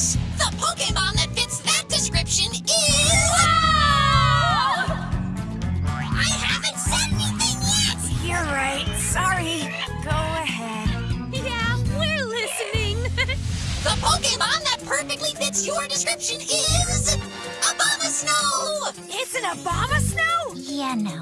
course, the Pokemon that fits that description is... Wow! I haven't said anything yet! You're right. Sorry. Go ahead. Yeah, we're listening. the Pokemon that perfectly fits your description is... Abomasnow. Snow! It's an Obama Yeah, no.